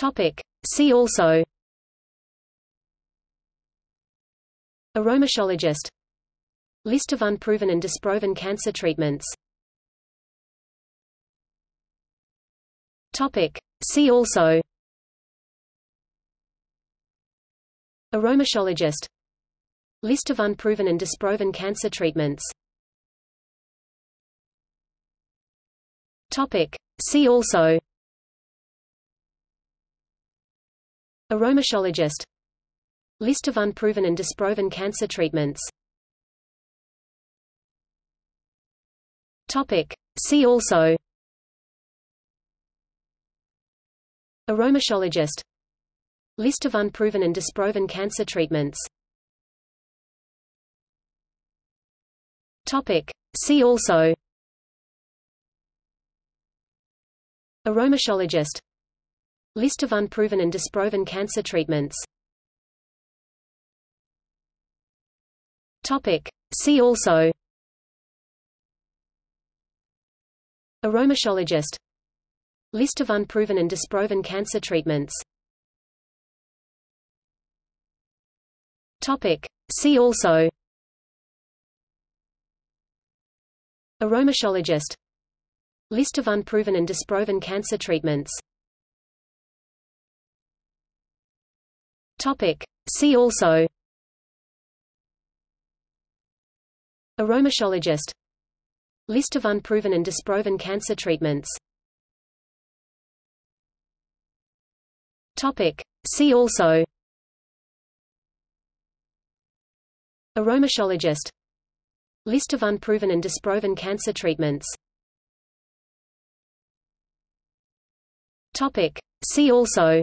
Topic. See also. Aromatologist List of unproven and disproven cancer treatments. Topic. See also. Aromatologist List of unproven and disproven cancer treatments. Topic. See also Aromatologist List of unproven and disproven cancer treatments. Topic. See also. Aromatologist List of unproven and disproven cancer treatments. Topic. See also. Aromatologist List of unproven and disproven cancer treatments. See also. Aromatologist List of unproven and disproven cancer treatments. See also. Aromatologist List of unproven and disproven cancer treatments Topic. See also. Aromatologist List of unproven and disproven cancer treatments. Topic. See also. Aromatologist List of unproven and disproven cancer treatments. Topic. See also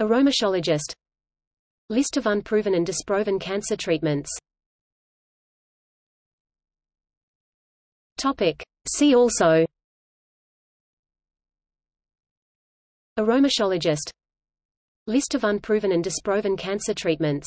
Aromatologist List of unproven and disproven cancer treatments. Topic. See also. Aromatologist List of unproven and disproven cancer treatments